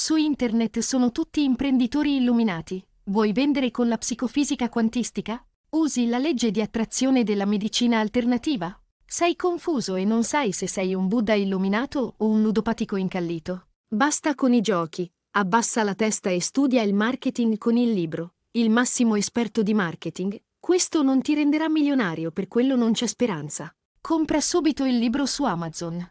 Su internet sono tutti imprenditori illuminati. Vuoi vendere con la psicofisica quantistica? Usi la legge di attrazione della medicina alternativa? Sei confuso e non sai se sei un Buddha illuminato o un ludopatico incallito. Basta con i giochi. Abbassa la testa e studia il marketing con il libro. Il massimo esperto di marketing. Questo non ti renderà milionario, per quello non c'è speranza. Compra subito il libro su Amazon.